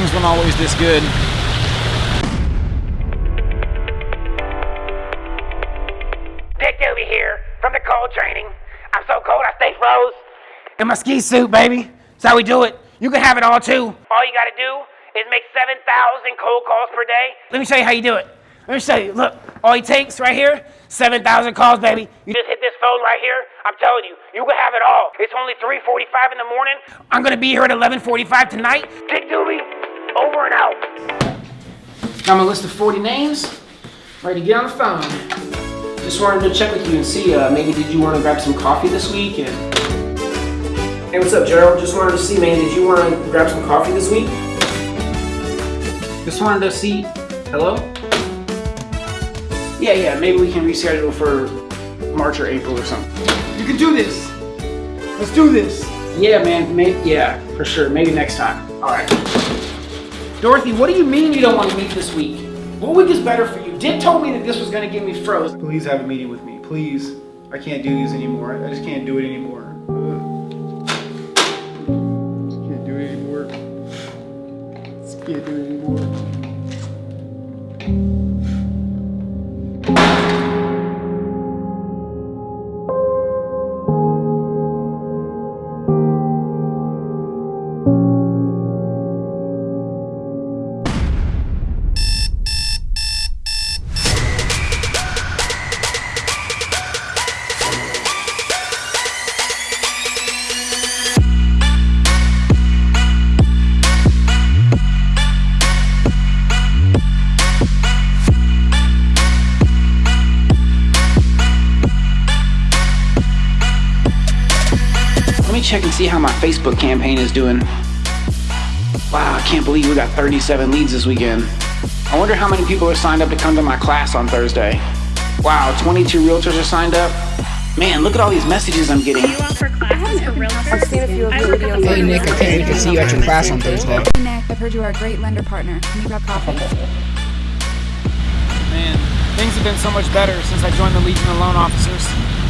wasn't always this good. Dick Doobie here from the cold training. I'm so cold I stay froze. In my ski suit, baby. That's how we do it. You can have it all too. All you gotta do is make 7,000 cold calls per day. Let me show you how you do it. Let me show you. Look, all he takes right here, 7,000 calls, baby. You just hit this phone right here. I'm telling you, you can have it all. It's only 3:45 in the morning. I'm gonna be here at 11:45 tonight. Dick Doobie, over and out. Got my list of 40 names. Ready to get on the phone. Just wanted to check with you and see, uh, maybe did you want to grab some coffee this week? And... Hey, what's up, Gerald? Just wanted to see, man, did you want to grab some coffee this week? Just wanted to see. Hello? Yeah, yeah, maybe we can reschedule for March or April or something. You can do this. Let's do this. Yeah, man, may- yeah, for sure. Maybe next time. All right. Dorothy, what do you mean you don't want to meet this week? What week is better for you? Dick told me that this was going to get me froze. Please have a meeting with me. Please. I can't do these anymore. I just can't do it anymore. Ugh. Just can't do it anymore. Just can't do it anymore. Me check and see how my Facebook campaign is doing. Wow, I can't believe we got 37 leads this weekend. I wonder how many people are signed up to come to my class on Thursday. Wow, 22 realtors are signed up. Man, look at all these messages I'm getting. you out for classes for realtors? Hey Nick, I can't wait to see you at your class on Thursday. Hey Nick, I've heard you are a great lender partner. Can you grab coffee? Man, things have been so much better since I joined the Legion of Loan Officers.